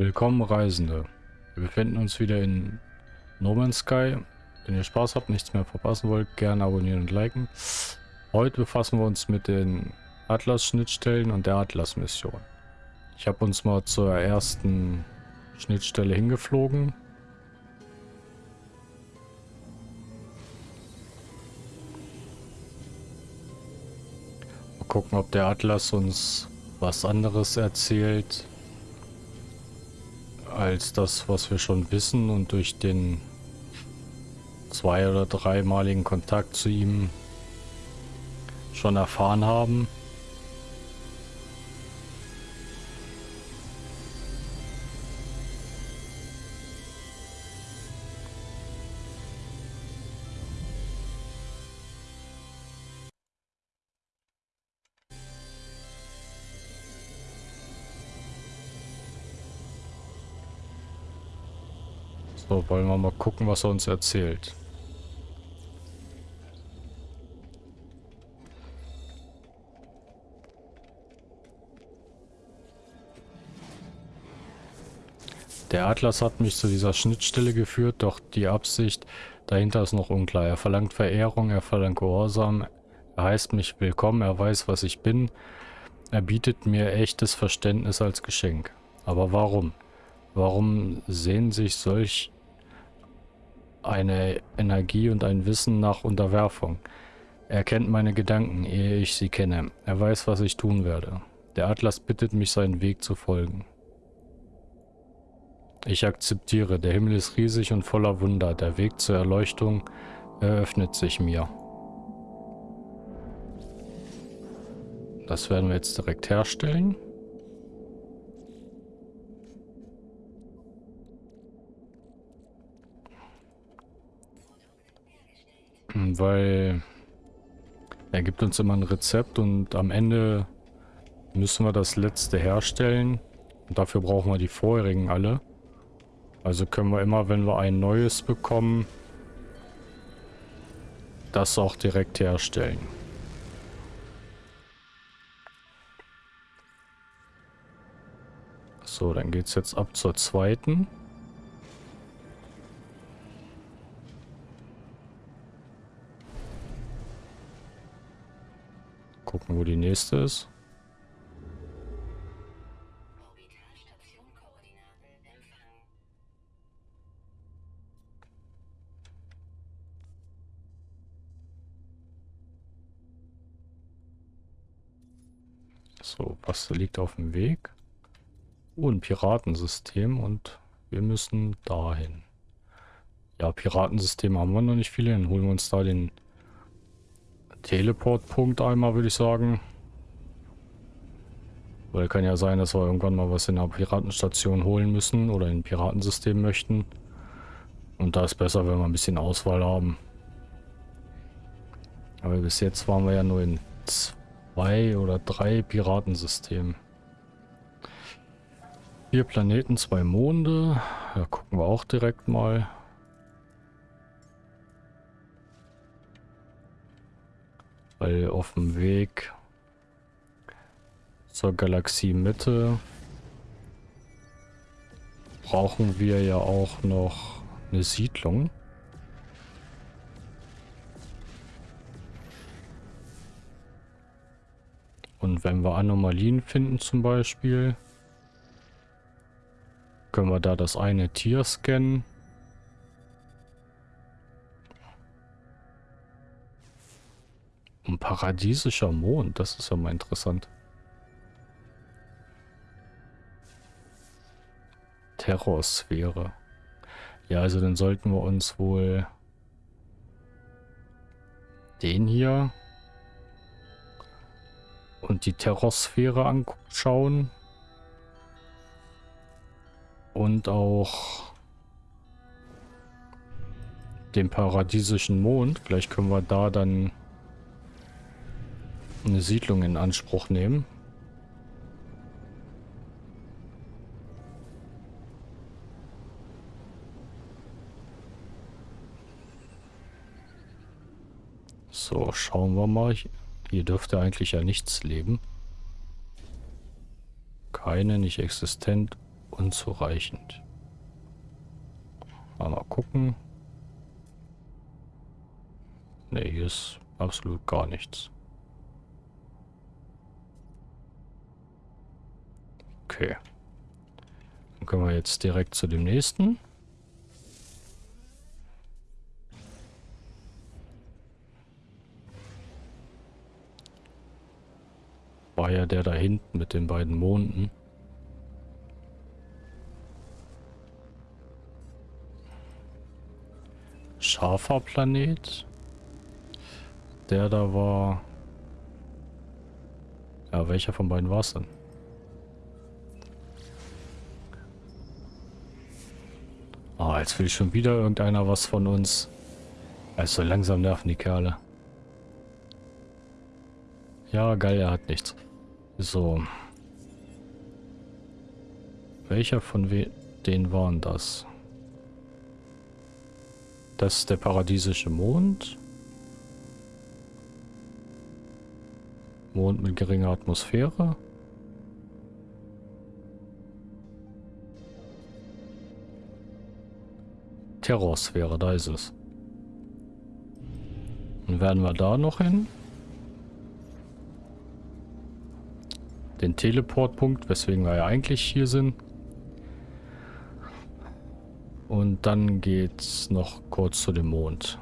Willkommen Reisende. Wir befinden uns wieder in No Man's Sky. Wenn ihr Spaß habt, nichts mehr verpassen wollt, gerne abonnieren und liken. Heute befassen wir uns mit den Atlas-Schnittstellen und der Atlas-Mission. Ich habe uns mal zur ersten Schnittstelle hingeflogen. Mal gucken, ob der Atlas uns was anderes erzählt als das, was wir schon wissen und durch den zwei- oder dreimaligen Kontakt zu ihm schon erfahren haben. Wollen wir mal gucken, was er uns erzählt. Der Atlas hat mich zu dieser Schnittstelle geführt, doch die Absicht dahinter ist noch unklar. Er verlangt Verehrung, er verlangt Gehorsam, er heißt mich willkommen, er weiß, was ich bin. Er bietet mir echtes Verständnis als Geschenk. Aber warum? Warum sehen sich solch eine Energie und ein Wissen nach Unterwerfung. Er kennt meine Gedanken, ehe ich sie kenne. Er weiß, was ich tun werde. Der Atlas bittet mich, seinen Weg zu folgen. Ich akzeptiere, der Himmel ist riesig und voller Wunder. Der Weg zur Erleuchtung eröffnet sich mir. Das werden wir jetzt direkt herstellen. Weil er gibt uns immer ein Rezept und am Ende müssen wir das letzte herstellen. Und dafür brauchen wir die vorherigen alle. Also können wir immer, wenn wir ein neues bekommen, das auch direkt herstellen. So, dann geht es jetzt ab zur zweiten. Gucken, wo die nächste ist. So, was liegt auf dem Weg? Oh, ein Piratensystem und wir müssen dahin. Ja, Piratensystem haben wir noch nicht viele. Dann holen wir uns da den Teleportpunkt einmal, würde ich sagen. Weil kann ja sein, dass wir irgendwann mal was in der Piratenstation holen müssen oder in ein Piratensystem möchten. Und da ist besser, wenn wir ein bisschen Auswahl haben. Aber bis jetzt waren wir ja nur in zwei oder drei Piratensystemen. Vier Planeten, zwei Monde. Da gucken wir auch direkt mal. Weil auf dem Weg zur Galaxiemitte brauchen wir ja auch noch eine Siedlung. Und wenn wir Anomalien finden zum Beispiel, können wir da das eine Tier scannen. Ein paradiesischer Mond, das ist ja mal interessant. Terrorsphäre. Ja, also dann sollten wir uns wohl den hier und die Terrorsphäre anschauen. Und auch den paradiesischen Mond. Vielleicht können wir da dann eine Siedlung in Anspruch nehmen. So, schauen wir mal. Hier dürfte eigentlich ja nichts leben. Keine, nicht existent unzureichend. Mal gucken. Ne, hier ist absolut gar nichts. Okay. Dann können wir jetzt direkt zu dem nächsten. War ja der da hinten mit den beiden Monden. Scharfer Planet. Der da war... Ja, welcher von beiden war es denn? Oh, jetzt will schon wieder irgendeiner was von uns. Also langsam nerven die Kerle. Ja, geil, er hat nichts. So. Welcher von denen waren das? Das ist der paradiesische Mond. Mond mit geringer Atmosphäre. Terrorsphäre, da ist es. Dann werden wir da noch hin. Den Teleportpunkt, weswegen wir ja eigentlich hier sind. Und dann geht's noch kurz zu dem Mond.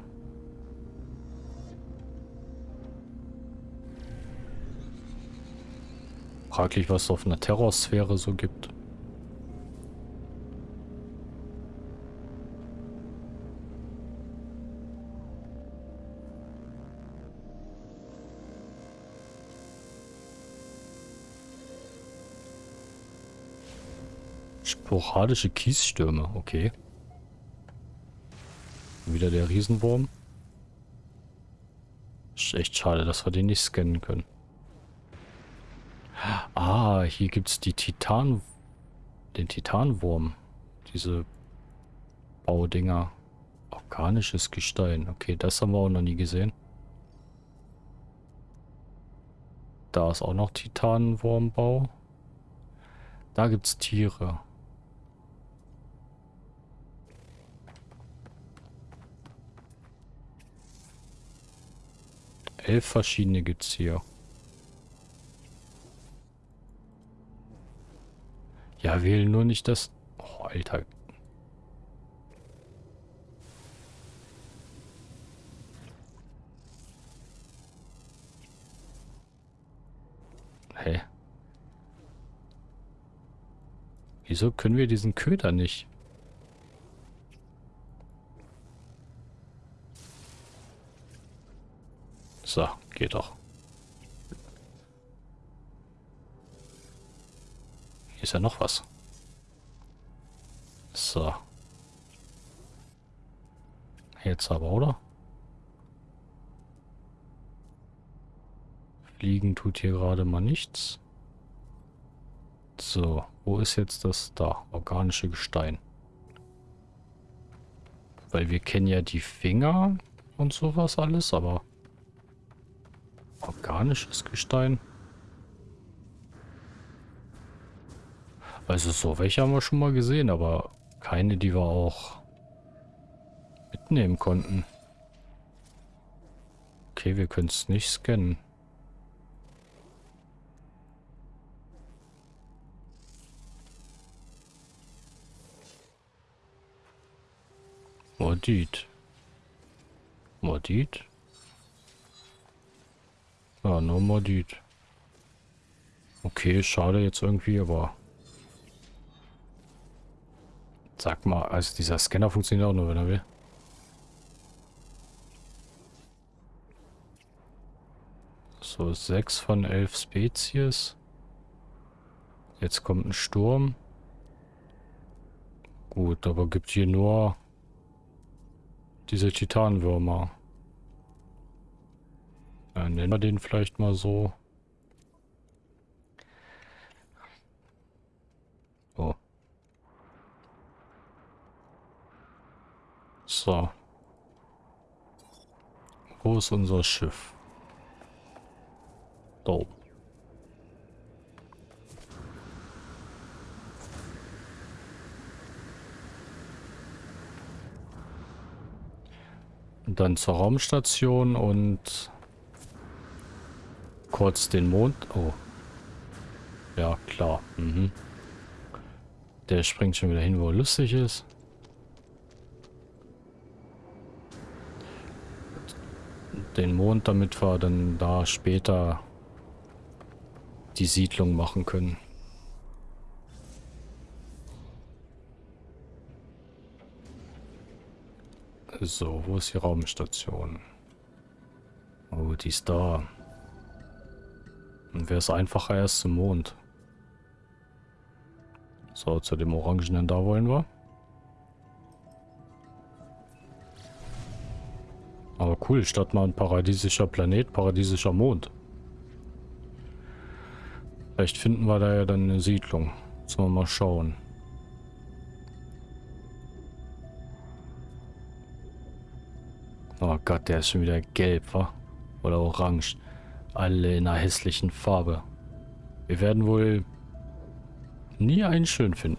Fraglich, was es auf einer Terrorsphäre so gibt. Sporadische Kiesstürme, okay. Wieder der Riesenwurm. Ist echt schade, dass wir den nicht scannen können. Ah, hier gibt es die Titan... Den Titanwurm. Diese Baudinger. Organisches Gestein. Okay, das haben wir auch noch nie gesehen. Da ist auch noch Titanwurmbau. Da gibt es Tiere. Elf verschiedene gibt es hier. Ja, wählen nur nicht das... Oh, Alter. Hä? Wieso können wir diesen Köder nicht? So, geht doch. Hier ist ja noch was. So. Jetzt aber, oder? Fliegen tut hier gerade mal nichts. So, wo ist jetzt das da? Organische Gestein. Weil wir kennen ja die Finger und sowas alles, aber organisches Gestein. Also so, welche haben wir schon mal gesehen, aber keine, die wir auch mitnehmen konnten. Okay, wir können es nicht scannen. Mordit. Mordit? Ja, nur Mordit. Okay, schade jetzt irgendwie, aber Sag mal, also dieser Scanner funktioniert auch nur, wenn er will. So, sechs von elf Spezies. Jetzt kommt ein Sturm. Gut, aber gibt hier nur diese Titanwürmer. Ja, nennen wir den vielleicht mal so. Oh. So. Wo ist unser Schiff? Da oben. Dann zur Raumstation und kurz den Mond. Oh. Ja, klar. Mhm. Der springt schon wieder hin, wo er lustig ist. Den Mond, damit wir dann da später die Siedlung machen können. So, wo ist die Raumstation? Oh, die ist da. Dann wäre es einfacher erst zum Mond. So, zu dem Orangenen da wollen wir. Aber cool, statt mal ein paradiesischer Planet, paradiesischer Mond. Vielleicht finden wir da ja dann eine Siedlung. Müssen wir mal schauen. Oh Gott, der ist schon wieder gelb, wa? Oder orange. Alle in einer hässlichen Farbe. Wir werden wohl nie einen schön finden.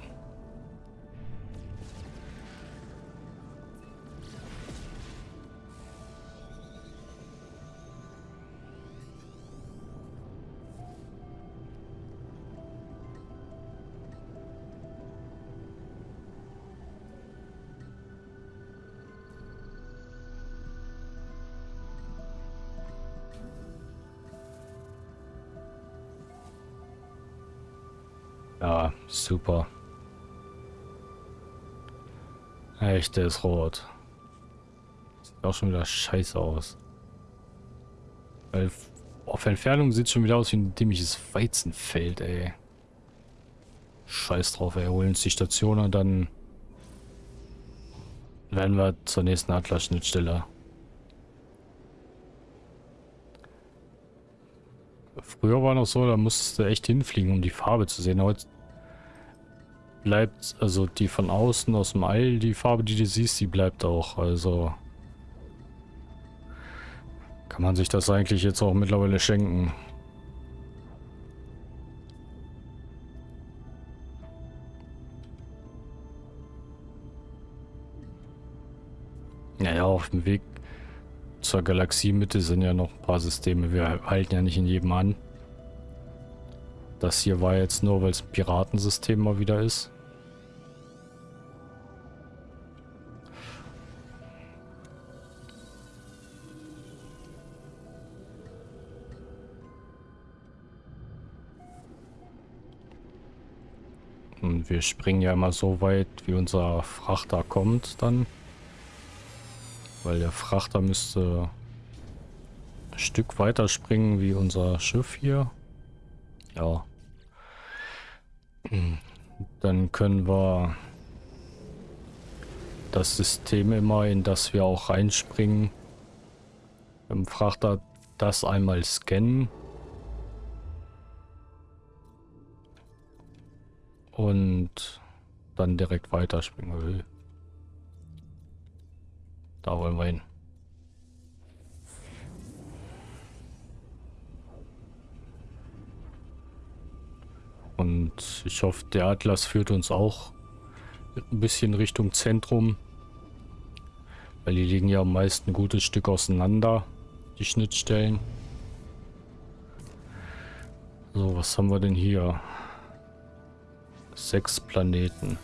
Super. Echt, der ist rot. Sieht auch schon wieder scheiße aus. Weil auf Entfernung sieht schon wieder aus wie ein dämliches Weizenfeld, ey. Scheiß drauf, ey. Holen uns die Station und dann werden wir zur nächsten Atlas-Schnittstelle. Früher war noch so, da musstest du echt hinfliegen, um die Farbe zu sehen. Heute bleibt, also die von außen, aus dem All, die Farbe, die du siehst, die bleibt auch. Also kann man sich das eigentlich jetzt auch mittlerweile schenken. Naja, auf dem Weg zur Galaxiemitte sind ja noch ein paar Systeme. Wir halten ja nicht in jedem an. Das hier war jetzt nur, weil es ein Piratensystem mal wieder ist. Und wir springen ja immer so weit, wie unser Frachter kommt dann. Weil der Frachter müsste ein Stück weiter springen wie unser Schiff hier. Ja. Dann können wir das System immer, in das wir auch reinspringen, im Frachter das einmal scannen. Und dann direkt weiterspringen. Da wollen wir hin. Und ich hoffe, der Atlas führt uns auch ein bisschen Richtung Zentrum. Weil die liegen ja meist ein gutes Stück auseinander, die Schnittstellen. So, was haben wir denn hier? Sechs Planeten.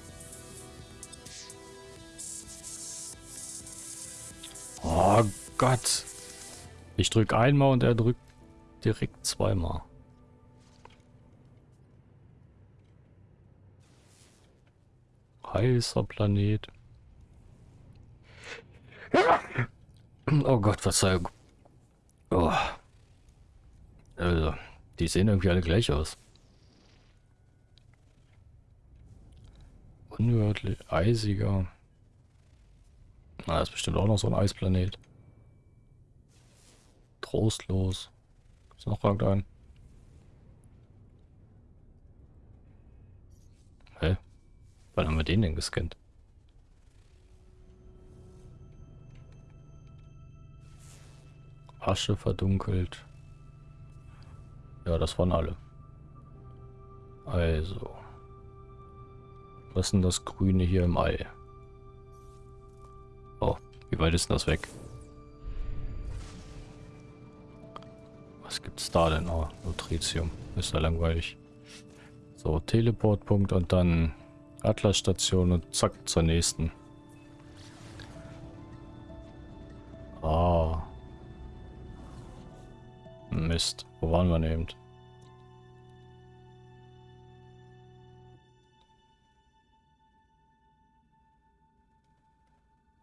Oh Gott. Ich drücke einmal und er drückt direkt zweimal. heißer Planet. Oh Gott, Verzeihung. Oh. Also, die sehen irgendwie alle gleich aus. Unwörtlich, eisiger. Na, ist bestimmt auch noch so ein Eisplanet. Trostlos. Ist noch irgendein? Hä? Wann haben wir den denn gescannt? Asche verdunkelt. Ja, das waren alle. Also. Was ist denn das Grüne hier im Ei? Oh, wie weit ist denn das weg? Was gibt's da denn? Oh, Nutritium. Ist ja langweilig. So, Teleportpunkt und dann Atlasstation und zack, zur nächsten. Ah. Mist. Wo waren wir denn eben?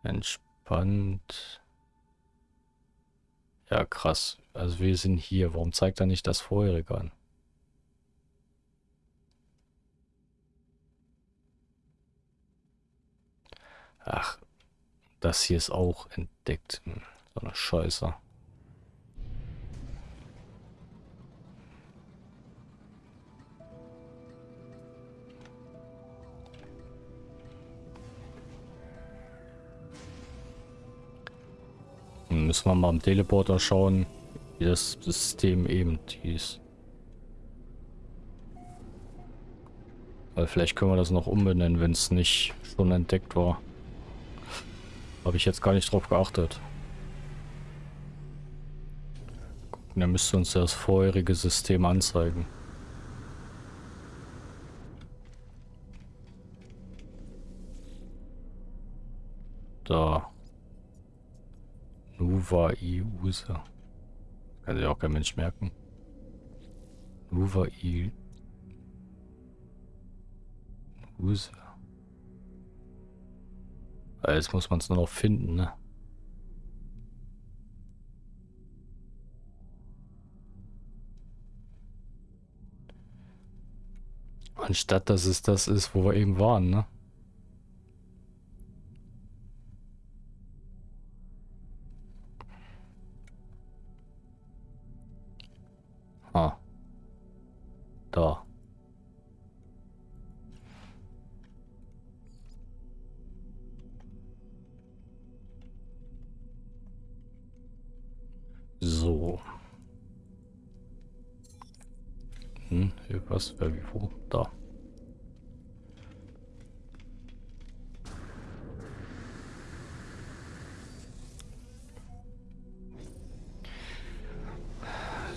Entspannt. Ja, krass. Also wir sind hier. Warum zeigt er nicht das vorherige an? Ach, das hier ist auch entdeckt. Hm, so eine Scheiße. Müssen wir mal am Teleporter schauen, wie das System eben hieß. Weil vielleicht können wir das noch umbenennen, wenn es nicht schon entdeckt war. Habe ich jetzt gar nicht drauf geachtet. Gucken, der müsste uns das vorherige System anzeigen. Da. Nuva i User. Kann sich auch kein Mensch merken. Nuva i User. Jetzt muss man es nur noch finden, ne? Anstatt dass es das ist, wo wir eben waren, ne?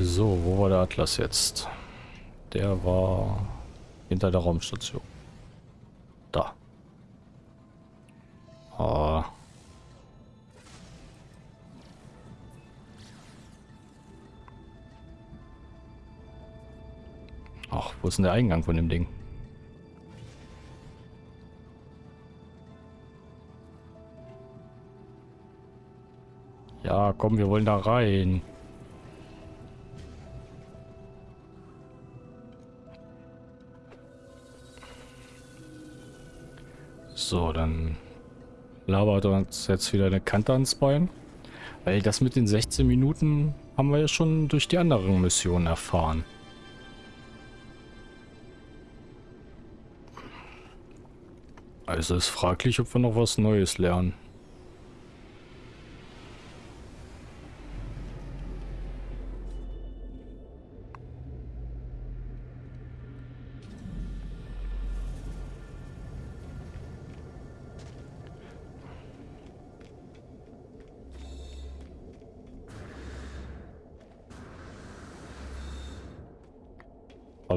So, wo war der Atlas jetzt? Der war hinter der Raumstation. Da. Ah. Ach, wo ist denn der Eingang von dem Ding? Ja, komm, wir wollen da rein. So, dann labert uns jetzt wieder eine Kante ans Bein. Weil das mit den 16 Minuten haben wir ja schon durch die anderen Missionen erfahren. Also ist fraglich, ob wir noch was Neues lernen.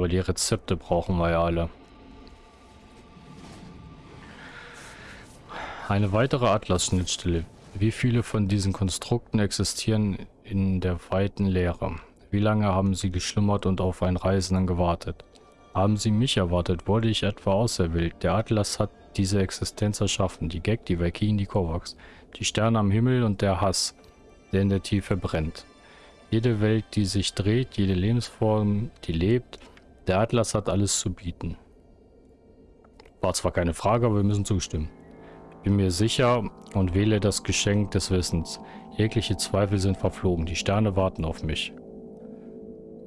Aber die Rezepte brauchen wir ja alle. Eine weitere Atlas-Schnittstelle. Wie viele von diesen Konstrukten existieren in der weiten Leere? Wie lange haben sie geschlummert und auf einen Reisenden gewartet? Haben sie mich erwartet? Wurde ich etwa auserwählt? Der Atlas hat diese Existenz erschaffen. Die Gag, die Valkyren, die Kovacs. Die Sterne am Himmel und der Hass, der in der Tiefe brennt. Jede Welt, die sich dreht, jede Lebensform, die lebt. Der Atlas hat alles zu bieten. War zwar keine Frage, aber wir müssen zustimmen bin mir sicher und wähle das Geschenk des Wissens. Jegliche Zweifel sind verflogen. Die Sterne warten auf mich.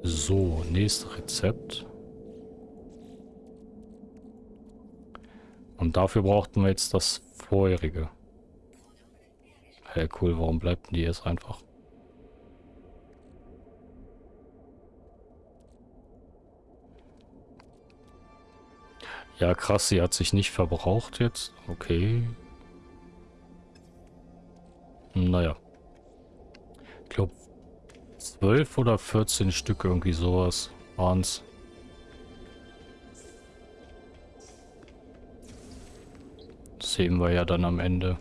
So, nächstes Rezept. Und dafür brauchten wir jetzt das vorherige. Hey, cool, warum bleibt denn die jetzt einfach? Ja, krass, sie hat sich nicht verbraucht jetzt. Okay. Naja. Ich glaube, 12 oder 14 Stück, irgendwie sowas waren's. Das sehen wir ja dann am Ende.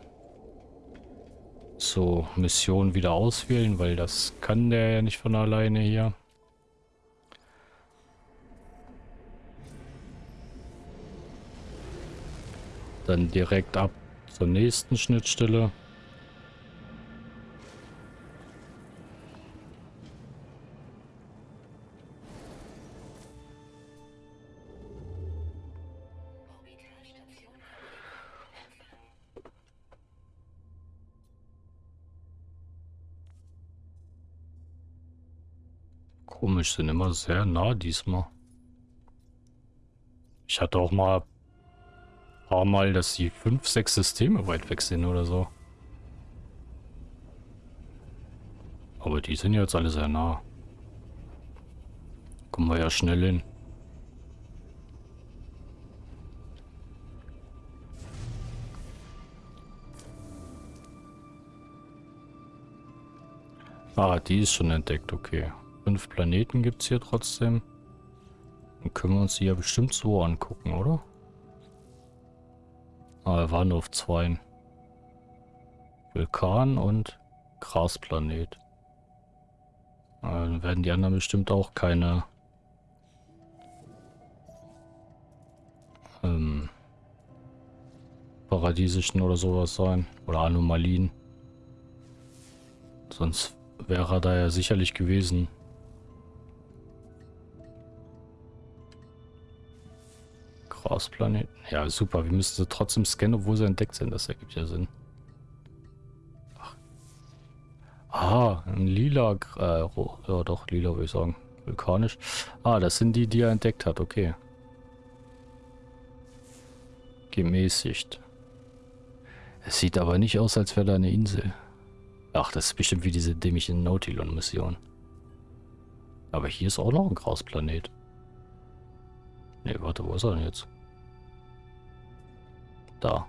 So, Mission wieder auswählen, weil das kann der ja nicht von alleine hier. Dann direkt ab zur nächsten Schnittstelle. Komisch, sind immer sehr nah diesmal. Ich hatte auch mal paar Mal, dass die fünf, sechs Systeme weit weg sind oder so. Aber die sind jetzt alle sehr nah. Kommen wir ja schnell hin. Ah, die ist schon entdeckt, okay. Fünf Planeten gibt es hier trotzdem. Dann können wir uns die ja bestimmt so angucken, oder? Ah, wir waren nur auf zwei. Vulkan und Grasplanet. Dann werden die anderen bestimmt auch keine ähm, paradiesischen oder sowas sein. Oder Anomalien. Sonst wäre er da ja sicherlich gewesen. Grausplaneten. Ja, super. Wir müssen sie trotzdem scannen, obwohl sie entdeckt sind. Das ergibt ja Sinn. Ach. Ah, ein lila... Äh, ja, doch, lila würde ich sagen. Vulkanisch. Ah, das sind die, die er entdeckt hat. Okay. Gemäßigt. Es sieht aber nicht aus, als wäre da eine Insel. Ach, das ist bestimmt wie diese dämliche Nautilon-Mission. Aber hier ist auch noch ein Grausplanet. Ne, warte, wo ist er denn jetzt? Da.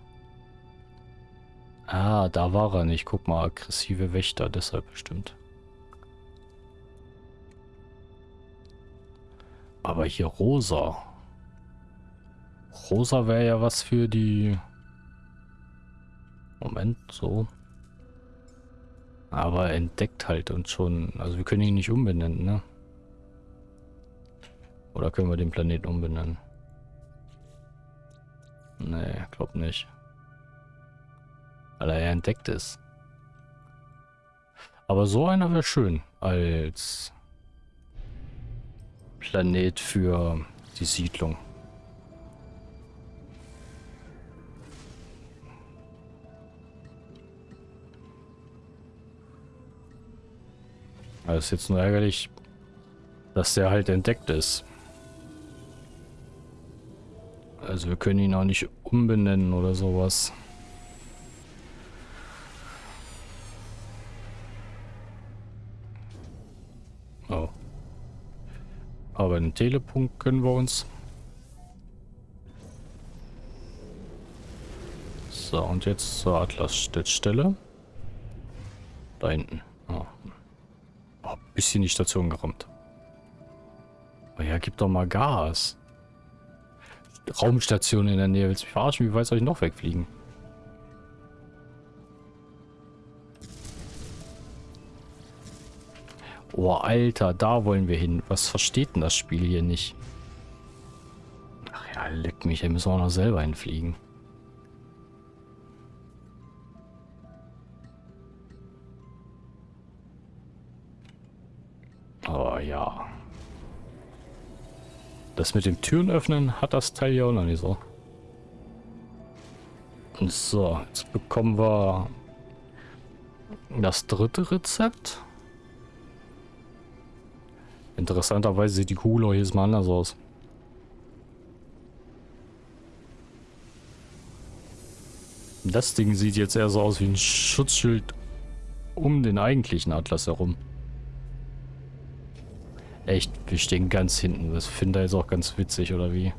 Ah, da war er nicht. Guck mal, aggressive Wächter, deshalb bestimmt. Aber hier rosa. Rosa wäre ja was für die... Moment, so. Aber entdeckt halt und schon... Also wir können ihn nicht umbenennen, ne? Oder können wir den Planeten umbenennen? Nee, glaub nicht. Weil er entdeckt ist. Aber so einer wäre schön als Planet für die Siedlung. Also ist jetzt nur ärgerlich, dass der halt entdeckt ist. Also wir können ihn auch nicht umbenennen oder sowas. Oh. Aber einen Telepunkt können wir uns. So, und jetzt zur Atlas-Stelle. Da hinten. Oh. oh. bisschen die Station gerammt. Oh ja, gib doch mal Gas. Raumstation in der Nähe. Willst du mich verarschen? Wie weit soll ich noch wegfliegen? Oh, Alter, da wollen wir hin. Was versteht denn das Spiel hier nicht? Ach ja, leck mich, da müssen wir auch noch selber hinfliegen. Das mit dem Türen öffnen hat das Teil ja auch noch nicht so. So, jetzt bekommen wir das dritte Rezept. Interessanterweise sieht die Kugel auch jedes Mal anders aus. Das Ding sieht jetzt eher so aus wie ein Schutzschild um den eigentlichen Atlas herum. Echt, wir stehen ganz hinten. Das finde ich auch ganz witzig, oder wie?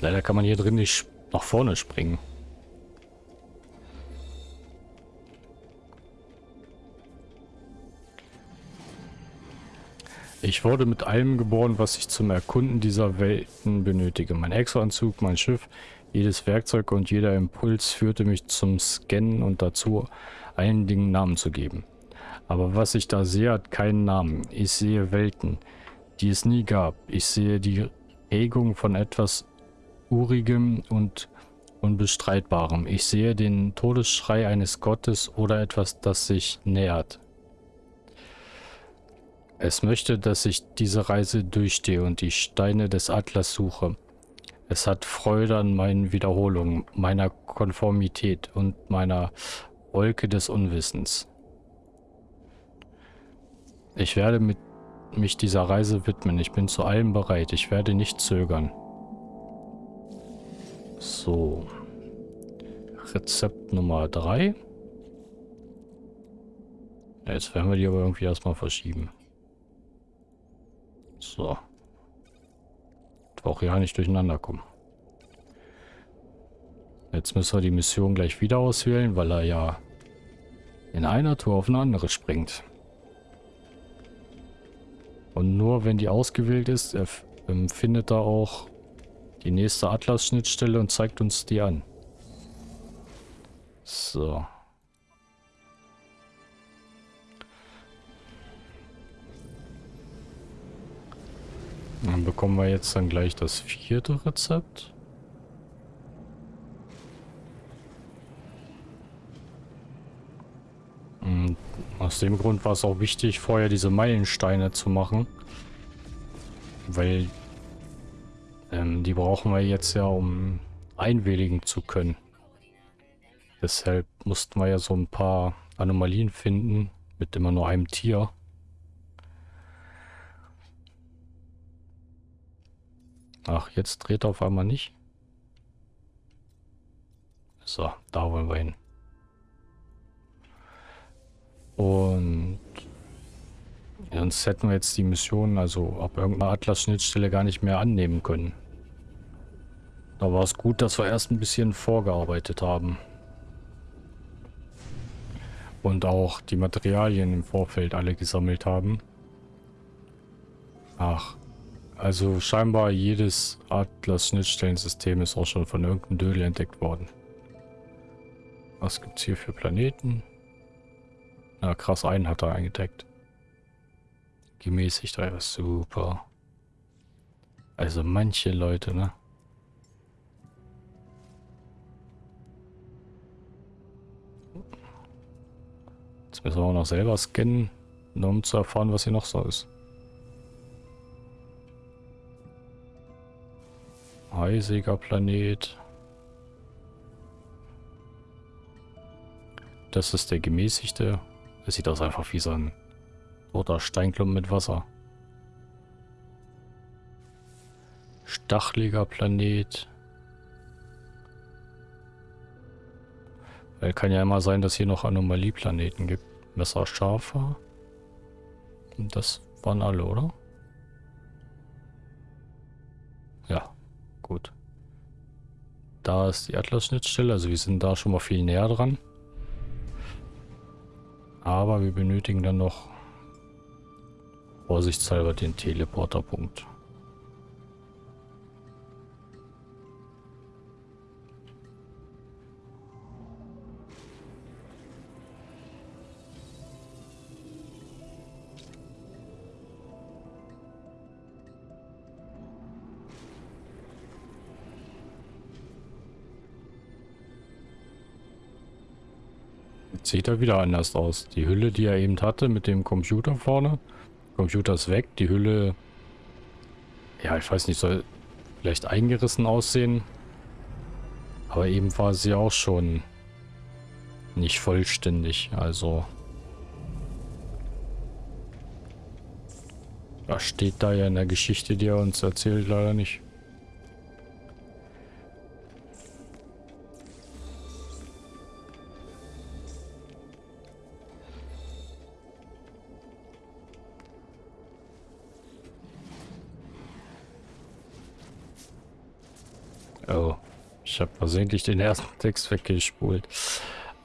Leider kann man hier drin nicht nach vorne springen. Ich wurde mit allem geboren, was ich zum Erkunden dieser Welten benötige. Mein Exoanzug, mein Schiff, jedes Werkzeug und jeder Impuls führte mich zum Scannen und dazu, allen Dingen Namen zu geben. Aber was ich da sehe, hat keinen Namen. Ich sehe Welten, die es nie gab. Ich sehe die Regung von etwas Urigem und Unbestreitbarem. Ich sehe den Todesschrei eines Gottes oder etwas, das sich nähert. Es möchte, dass ich diese Reise durchstehe und die Steine des Atlas suche. Es hat Freude an meinen Wiederholungen, meiner Konformität und meiner Wolke des Unwissens. Ich werde mit mich dieser Reise widmen. Ich bin zu allem bereit. Ich werde nicht zögern. So. Rezept Nummer 3. Jetzt werden wir die aber irgendwie erstmal verschieben. So. Auch ja nicht durcheinander kommen. Jetzt müssen wir die Mission gleich wieder auswählen, weil er ja in einer Tour auf eine andere springt. Und nur wenn die ausgewählt ist, er findet er auch die nächste Atlas-Schnittstelle und zeigt uns die an. So. Dann bekommen wir jetzt dann gleich das vierte Rezept. Und aus dem Grund war es auch wichtig, vorher diese Meilensteine zu machen. Weil ähm, die brauchen wir jetzt ja, um einwilligen zu können. Deshalb mussten wir ja so ein paar Anomalien finden mit immer nur einem Tier. Ach, jetzt dreht er auf einmal nicht. So, da wollen wir hin. Und sonst hätten wir jetzt die Mission, also ab irgendeiner Atlas-Schnittstelle gar nicht mehr annehmen können. Da war es gut, dass wir erst ein bisschen vorgearbeitet haben. Und auch die Materialien im Vorfeld alle gesammelt haben. Ach, also scheinbar jedes Atlas-Schnittstellensystem ist auch schon von irgendeinem Dödel entdeckt worden. Was gibt es hier für Planeten? Na krass, einen hat er eingedeckt. Gemäßigt, einfach super. Also manche Leute, ne? Jetzt müssen wir auch noch selber scannen, nur um zu erfahren, was hier noch so ist. Eisiger Planet. Das ist der gemäßigte. Das sieht aus einfach wie so ein roter Steinklumpen mit Wasser. Stacheliger Planet. Weil kann ja immer sein, dass hier noch Anomalieplaneten gibt. Messerscharfer. Das waren alle, oder? Gut. Da ist die Atlas-Schnittstelle, also wir sind da schon mal viel näher dran. Aber wir benötigen dann noch vorsichtshalber den Teleporterpunkt. Sieht er wieder anders aus. Die Hülle, die er eben hatte mit dem Computer vorne. Computer ist weg. Die Hülle, ja, ich weiß nicht, soll vielleicht eingerissen aussehen. Aber eben war sie auch schon nicht vollständig. Also, das steht da ja in der Geschichte, die er uns erzählt, leider nicht. Versehentlich den ersten Text weggespult.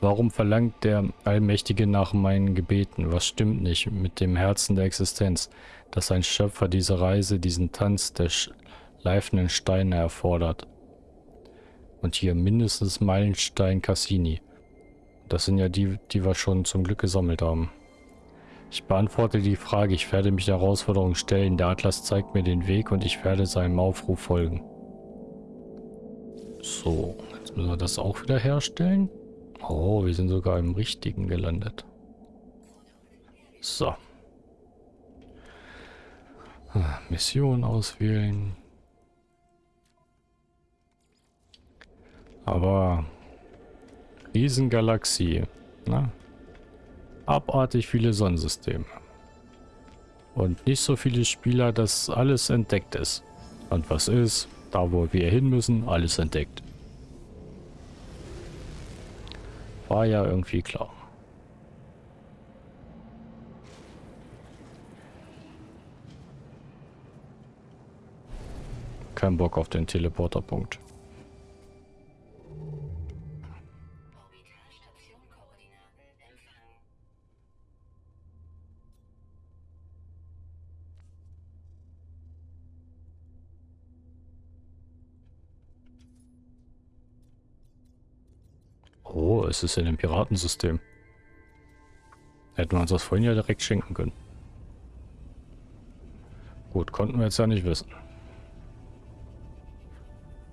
Warum verlangt der Allmächtige nach meinen Gebeten? Was stimmt nicht mit dem Herzen der Existenz, dass sein Schöpfer diese Reise, diesen Tanz der schleifenden Steine erfordert? Und hier mindestens Meilenstein Cassini. Das sind ja die, die wir schon zum Glück gesammelt haben. Ich beantworte die Frage, ich werde mich der Herausforderung stellen. Der Atlas zeigt mir den Weg und ich werde seinem Aufruf folgen. So, jetzt müssen wir das auch wieder herstellen. Oh, wir sind sogar im richtigen gelandet. So. Ah, Mission auswählen. Aber Riesengalaxie. Na? abartig viele Sonnensysteme. Und nicht so viele Spieler, dass alles entdeckt ist. Und was ist, da wo wir hin müssen, alles entdeckt. War ja irgendwie klar. Kein Bock auf den Teleporterpunkt. Oh, es ist in dem Piratensystem. Hätten wir uns das vorhin ja direkt schenken können. Gut, konnten wir jetzt ja nicht wissen.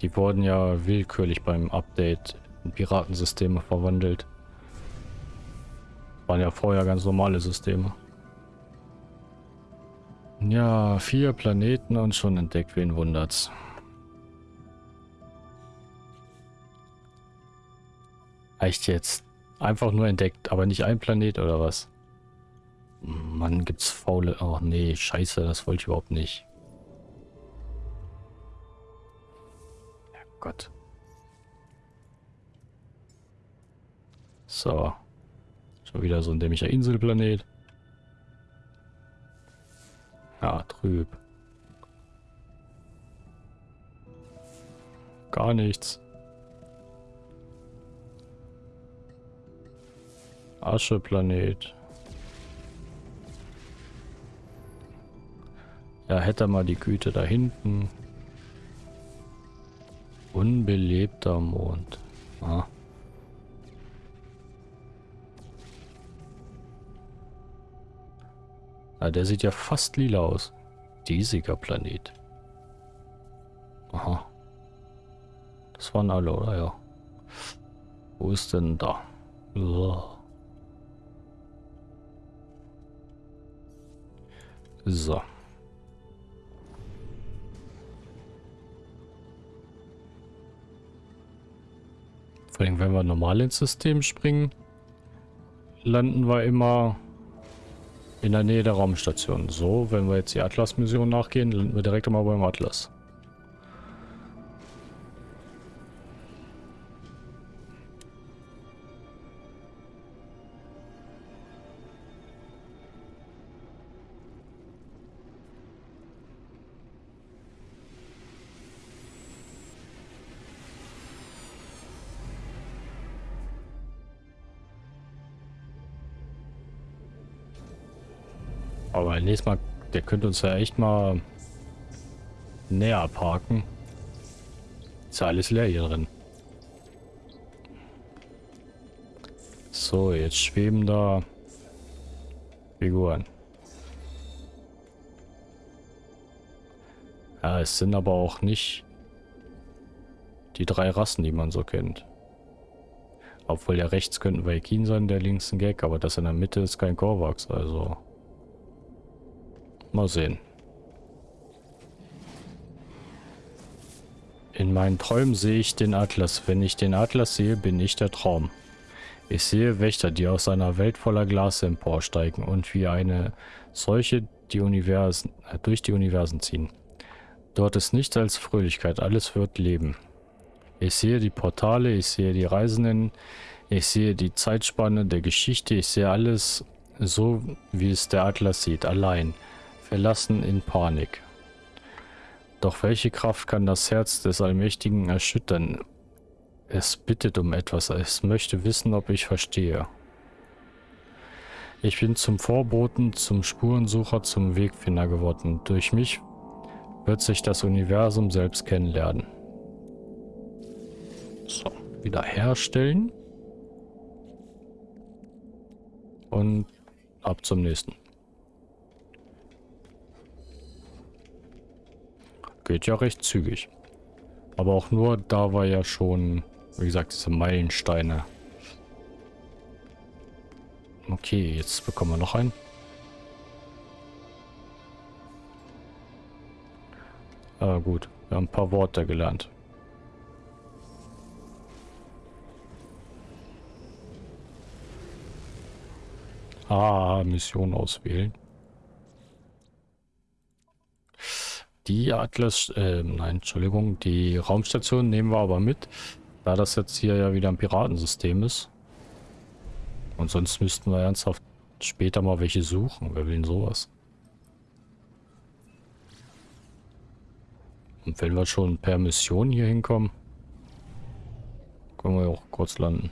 Die wurden ja willkürlich beim Update in Piratensysteme verwandelt. Waren ja vorher ganz normale Systeme. Ja, vier Planeten und schon entdeckt, wen wundert's. Echt jetzt? Einfach nur entdeckt, aber nicht ein Planet oder was? Mann, gibt's faule... Oh nee, scheiße, das wollte ich überhaupt nicht. Ja Gott. So. Schon wieder so ein dämlicher Inselplanet. Ja, trüb. Gar nichts. Ascheplanet. Ja, hätte mal die Güte da hinten. Unbelebter Mond. Ah. Ah, der sieht ja fast lila aus. Diesiger Planet. Aha. Das waren alle, oder? Ja. Wo ist denn da? Uah. So. Vor allem, wenn wir normal ins System springen, landen wir immer in der Nähe der Raumstation. So, wenn wir jetzt die Atlas-Mission nachgehen, landen wir direkt immer beim Atlas. Aber nächstes Mal, der könnte uns ja echt mal näher parken. Ist ja alles leer hier drin. So, jetzt schweben da Figuren. Ja, es sind aber auch nicht die drei Rassen, die man so kennt. Obwohl ja rechts könnten Vaikin sein, der links ein Gag, aber das in der Mitte ist kein Korvax, also... Mal sehen. In meinen Träumen sehe ich den Atlas. Wenn ich den Atlas sehe, bin ich der Traum. Ich sehe Wächter, die aus einer Welt voller Glas emporsteigen und wie eine solche die Universen, äh, durch die Universen ziehen. Dort ist nichts als Fröhlichkeit, alles wird Leben. Ich sehe die Portale, ich sehe die Reisenden, ich sehe die Zeitspanne der Geschichte, ich sehe alles so, wie es der Atlas sieht, allein verlassen in Panik. Doch welche Kraft kann das Herz des Allmächtigen erschüttern? Es bittet um etwas. Es möchte wissen, ob ich verstehe. Ich bin zum Vorboten, zum Spurensucher, zum Wegfinder geworden. Durch mich wird sich das Universum selbst kennenlernen. So, wiederherstellen. Und ab zum nächsten. Geht ja recht zügig. Aber auch nur, da war ja schon, wie gesagt, diese Meilensteine. Okay, jetzt bekommen wir noch einen. Ah, gut. Wir haben ein paar Worte gelernt. Ah, Mission auswählen. Die Atlas, äh, nein, Entschuldigung, die Raumstation nehmen wir aber mit, da das jetzt hier ja wieder ein Piratensystem ist. Und sonst müssten wir ernsthaft später mal welche suchen. Wer will denn sowas? Und wenn wir schon per Mission hier hinkommen, können wir auch kurz landen.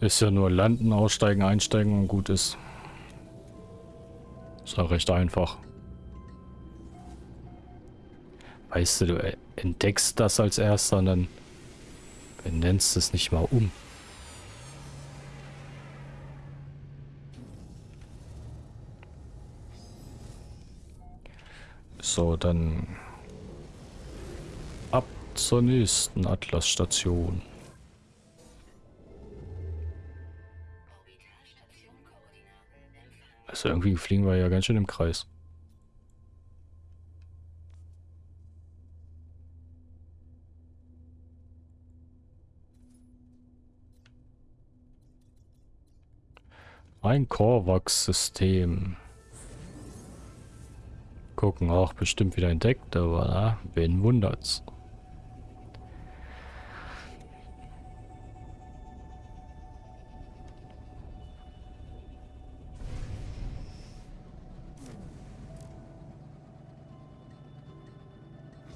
Ist ja nur landen, aussteigen, einsteigen und gut ist. Ist ja recht einfach. Weißt du, du entdeckst das als erster und dann benennst es nicht mal um. So, dann ab zur nächsten Atlas-Station. Also irgendwie fliegen wir ja ganz schön im Kreis. Ein Korvax-System. Gucken, auch bestimmt wieder entdeckt, aber na, wen wundert's?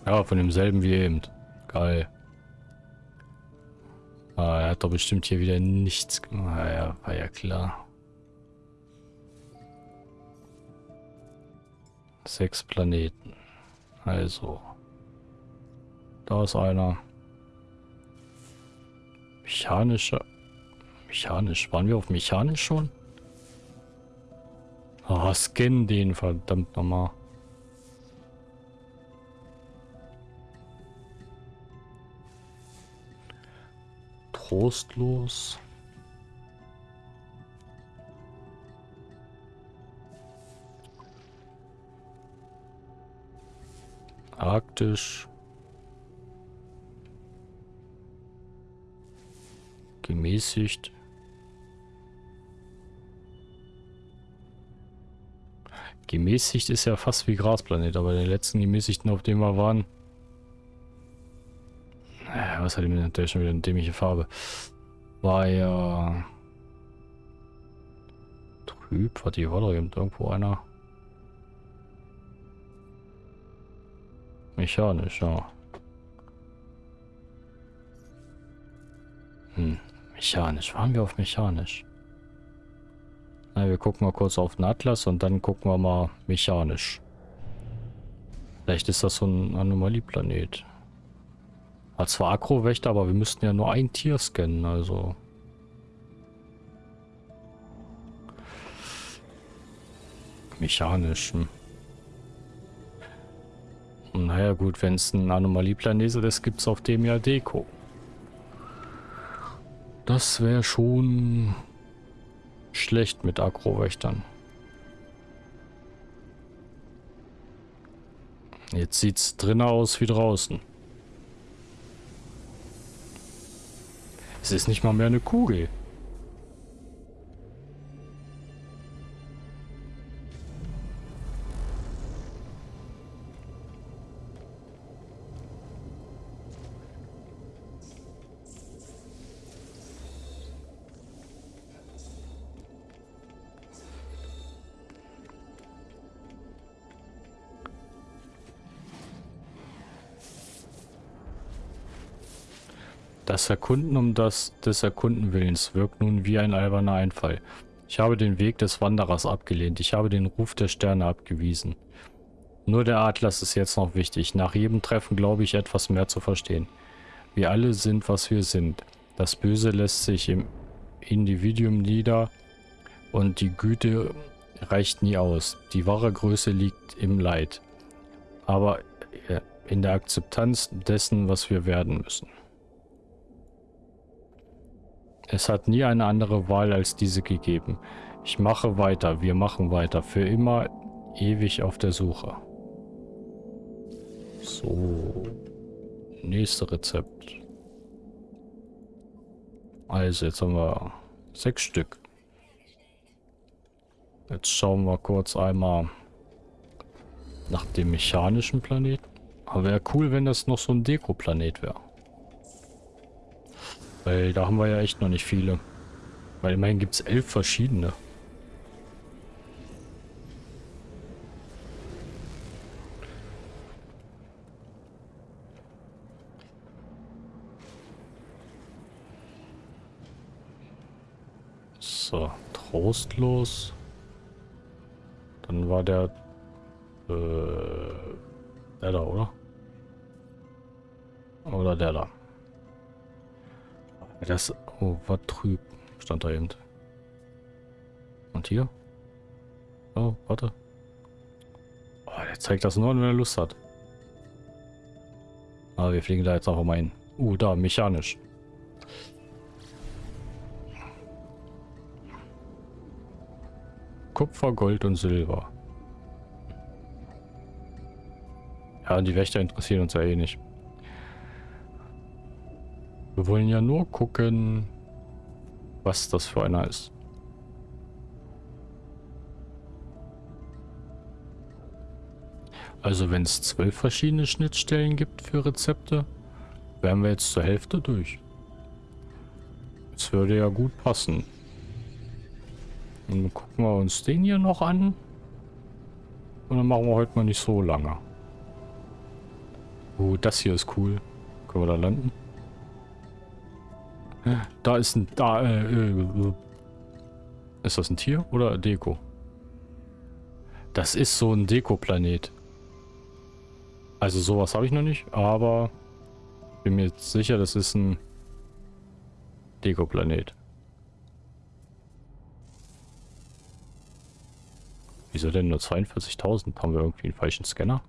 Ja, von demselben wie eben. Geil. Ah, er hat doch bestimmt hier wieder nichts gemacht. Ah, ja, war ja klar. Sechs Planeten. Also. Da ist einer. Mechanischer. Mechanisch. Waren wir auf mechanisch schon? Ah, oh, scan den verdammt nochmal. Trostlos. Arktisch. Gemäßigt. Gemäßigt ist ja fast wie Grasplanet, aber den letzten gemäßigten, auf dem wir waren. Was hat die natürlich schon wieder eine dämliche Farbe? War ja. Trüb, warte, hier war doch irgendwo einer. Mechanisch, ja. Hm, mechanisch. Waren wir auf mechanisch? Na, wir gucken mal kurz auf den Atlas und dann gucken wir mal mechanisch. Vielleicht ist das so ein Anomalieplanet. Hat zwar Akrowächter, aber wir müssten ja nur ein Tier scannen, also... Mechanisch. Hm. Naja gut, wenn es ein Anomalieplanet ist, gibt es auf dem ja Deko. Das wäre schon schlecht mit Agrowächtern. Jetzt sieht es drinnen aus wie draußen. Es ist nicht mal mehr eine Kugel. Das Erkunden um das des Erkundenwillens wirkt nun wie ein alberner Einfall. Ich habe den Weg des Wanderers abgelehnt. Ich habe den Ruf der Sterne abgewiesen. Nur der Atlas ist jetzt noch wichtig. Nach jedem Treffen glaube ich etwas mehr zu verstehen. Wir alle sind, was wir sind. Das Böse lässt sich im Individuum nieder und die Güte reicht nie aus. Die wahre Größe liegt im Leid. Aber äh, in der Akzeptanz dessen, was wir werden müssen. Es hat nie eine andere Wahl als diese gegeben. Ich mache weiter, wir machen weiter, für immer ewig auf der Suche. So. Nächste Rezept. Also, jetzt haben wir sechs Stück. Jetzt schauen wir kurz einmal nach dem mechanischen Planeten. Aber wäre cool, wenn das noch so ein Deko-Planet wäre. Weil da haben wir ja echt noch nicht viele. Weil immerhin gibt es elf verschiedene. So, trostlos. Dann war der... Äh, der da, oder? Oder der da. Das... Oh, war trüb. Stand da eben. Und hier? Oh, warte. Oh, der zeigt das nur, wenn er Lust hat. Aber wir fliegen da jetzt auch mal hin. Uh, da, mechanisch. Kupfer, Gold und Silber. Ja, die Wächter interessieren uns ja eh nicht. Wir wollen ja nur gucken, was das für einer ist. Also wenn es zwölf verschiedene Schnittstellen gibt für Rezepte, wären wir jetzt zur Hälfte durch. Das würde ja gut passen. Dann gucken wir uns den hier noch an. Und dann machen wir heute mal nicht so lange. Oh, das hier ist cool. Können wir da landen? Da ist ein... Da, äh, ist das ein Tier oder Deko? Das ist so ein Deko-Planet. Also sowas habe ich noch nicht, aber bin mir sicher, das ist ein Deko-Planet. Wieso denn nur 42.000? Haben wir irgendwie einen falschen Scanner?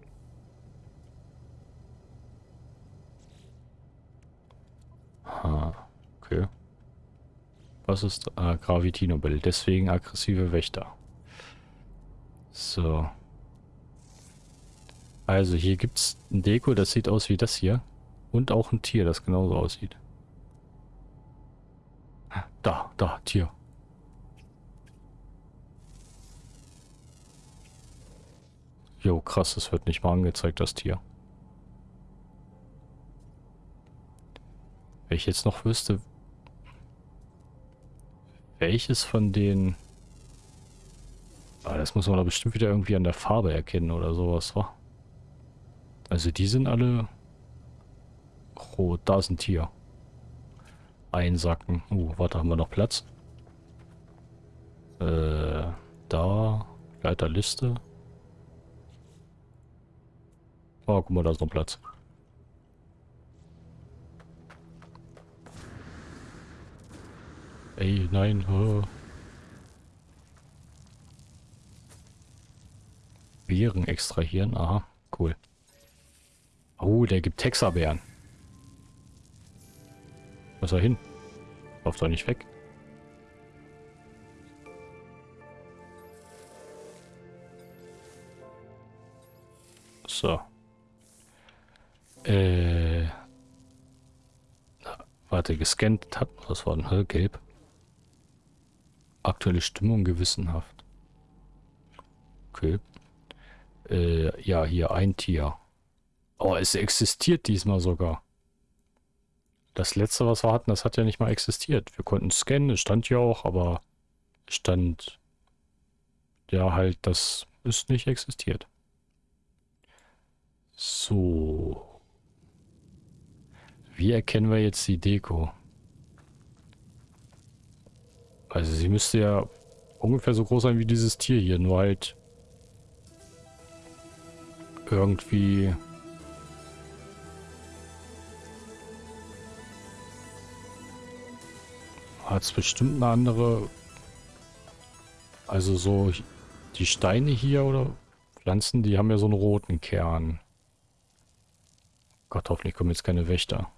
Ah, okay. Was ist ah, Gravitino-Bild? Deswegen aggressive Wächter. So. Also hier gibt es ein Deko, das sieht aus wie das hier. Und auch ein Tier, das genauso aussieht. Da, da, Tier. Jo, krass, es wird nicht mal angezeigt, das Tier. Wenn ich jetzt noch wüsste, welches von den... Ah, das muss man da bestimmt wieder irgendwie an der Farbe erkennen oder sowas, wa? Also die sind alle rot. Da ist ein Tier. Einsacken. Uh, warte, haben wir noch Platz? Äh, da. Leiterliste. Oh, guck mal, da ist noch Platz. Ey, nein. Oh. Beeren extrahieren. Aha, cool. Oh, der gibt Texabeeren. Was er hin? Lauf doch nicht weg. So. Äh. Warte, gescannt hat. Was war denn? Gelb. Aktuelle Stimmung gewissenhaft. Okay. Äh, ja, hier ein Tier. Oh, es existiert diesmal sogar. Das letzte, was wir hatten, das hat ja nicht mal existiert. Wir konnten scannen, es stand ja auch, aber stand ja halt, das ist nicht existiert. So. Wie erkennen wir jetzt die Deko? Also sie müsste ja ungefähr so groß sein wie dieses Tier hier, nur halt irgendwie hat es bestimmt eine andere also so die Steine hier oder Pflanzen, die haben ja so einen roten Kern. Gott, hoffentlich kommen jetzt keine Wächter.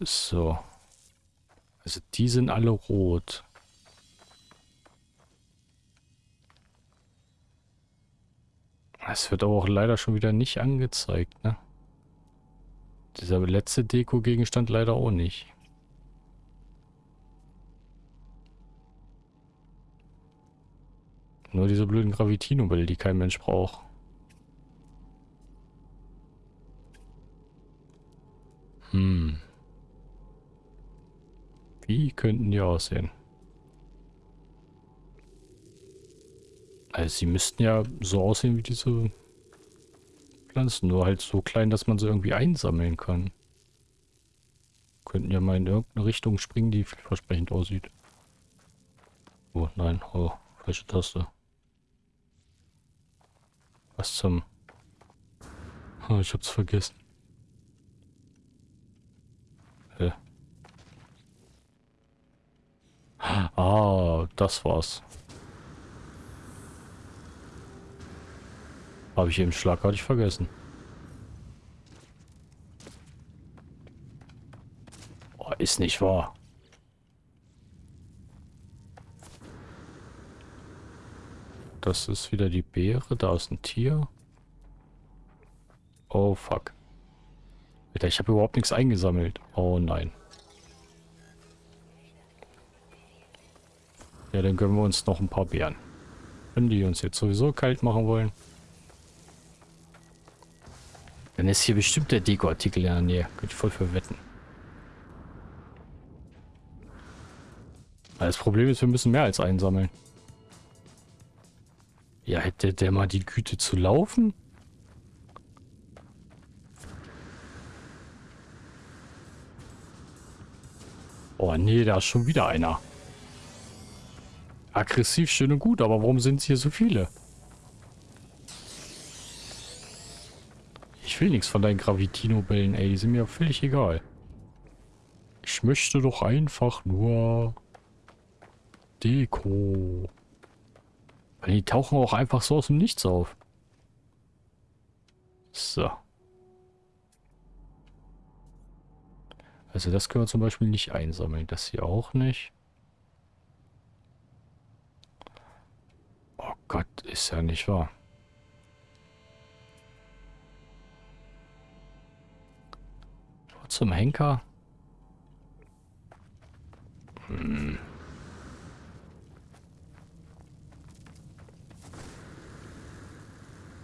So. Also die sind alle rot. Es wird aber auch leider schon wieder nicht angezeigt, ne? Dieser letzte Deko-Gegenstand leider auch nicht. Nur diese blöden Gravitino-Bälle, die kein Mensch braucht. Hm. Wie könnten die aussehen? Also sie müssten ja so aussehen wie diese Pflanzen, nur halt so klein, dass man sie irgendwie einsammeln kann. Könnten ja mal in irgendeine Richtung springen, die vielversprechend aussieht. Oh nein, oh, falsche Taste. Was zum... Oh, ich hab's vergessen. Ah, das war's. Habe ich eben schlagartig vergessen. Oh, ist nicht wahr. Das ist wieder die Beere. Da ist ein Tier. Oh, fuck. Ich habe überhaupt nichts eingesammelt. Oh, nein. Ja, dann gönnen wir uns noch ein paar Beeren. Wenn die uns jetzt sowieso kalt machen wollen. Dann ist hier bestimmt der Deko-Artikel in der Nähe. Könnte ich voll verwetten. Das Problem ist, wir müssen mehr als einsammeln. Ja, hätte der mal die Güte zu laufen? Oh nee, da ist schon wieder einer. Aggressiv, schön und gut, aber warum sind es hier so viele? Ich will nichts von deinen Gravitino-Bällen, ey. Die sind mir völlig egal. Ich möchte doch einfach nur Deko. Weil die tauchen auch einfach so aus dem Nichts auf. So. Also das können wir zum Beispiel nicht einsammeln. Das hier auch nicht. Oh Gott, ist ja nicht wahr. zum Henker? Hm.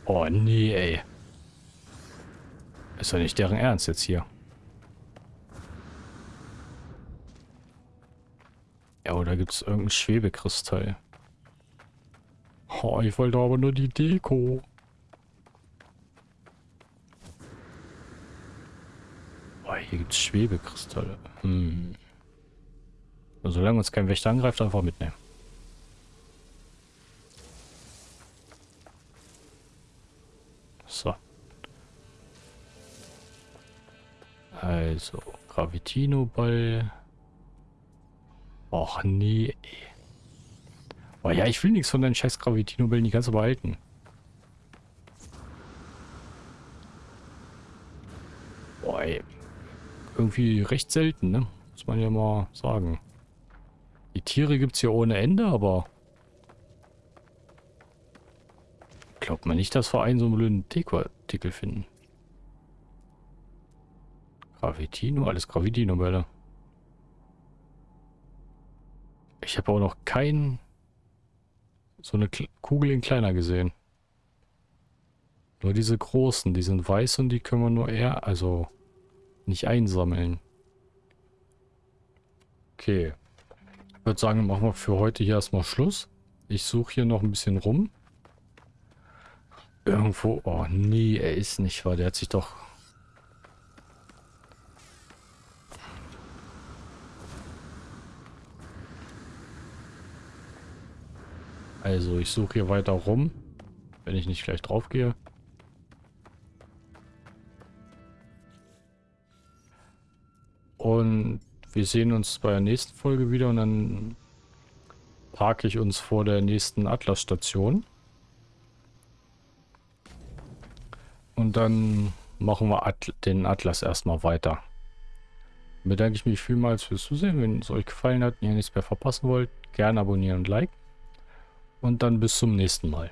Oh nee, ey. Ist doch nicht deren Ernst jetzt hier. Ja, oder gibt es irgendein Schwebekristall? Oh, ich wollte aber nur die Deko. Hier gibt es Schwebekristalle. Hm. Solange uns kein Wächter angreift, einfach mitnehmen. So. Also, Gravitino-Ball. Och, nee. Oh ja, ich will nichts von deinen scheiß Gravitino-Bällen, die kannst du behalten. Boah, ey irgendwie recht selten, ne? Muss man ja mal sagen. Die Tiere gibt es hier ohne Ende, aber... Glaubt man nicht, dass wir einen so einen blöden Deko-Artikel finden. Gravitino, alles Gravitino-Bälle. Ich habe auch noch keinen... so eine Kugel in kleiner gesehen. Nur diese großen, die sind weiß und die können wir nur eher, also nicht einsammeln. Okay. Ich würde sagen, machen wir für heute hier erstmal Schluss. Ich suche hier noch ein bisschen rum. Irgendwo... Oh nee, er ist nicht wahr. Der hat sich doch... Also ich suche hier weiter rum, wenn ich nicht gleich drauf gehe. Und wir sehen uns bei der nächsten Folge wieder und dann parke ich uns vor der nächsten Atlas-Station. Und dann machen wir At den Atlas erstmal weiter. Bedanke ich mich vielmals fürs Zusehen. Wenn es euch gefallen hat und ihr nichts mehr verpassen wollt, gerne abonnieren und liken. Und dann bis zum nächsten Mal.